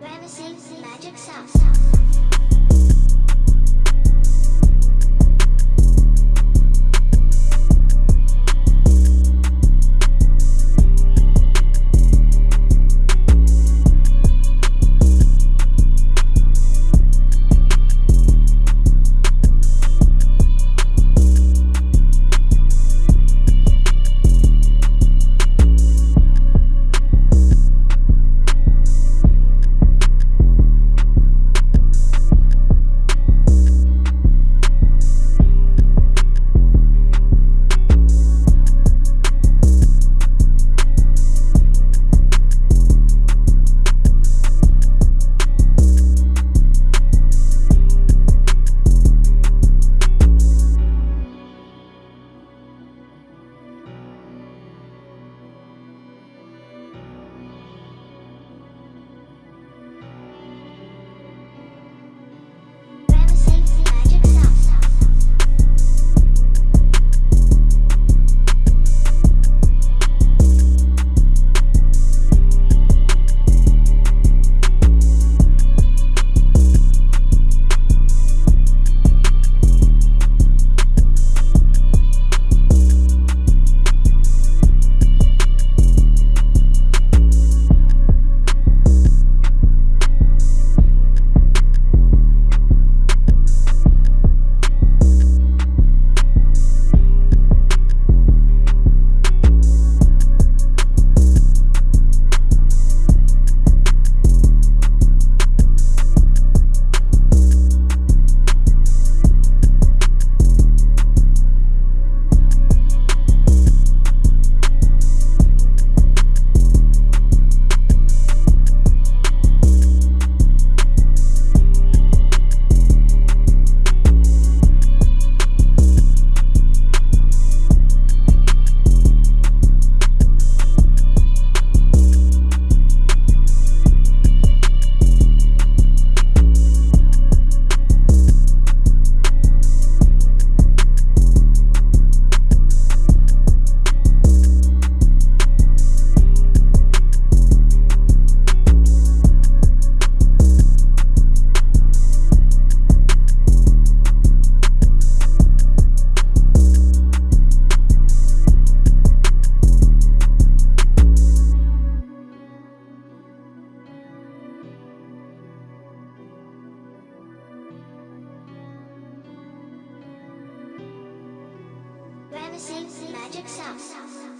Vanishing Magic Sounds. Ramesses Magic Sauce.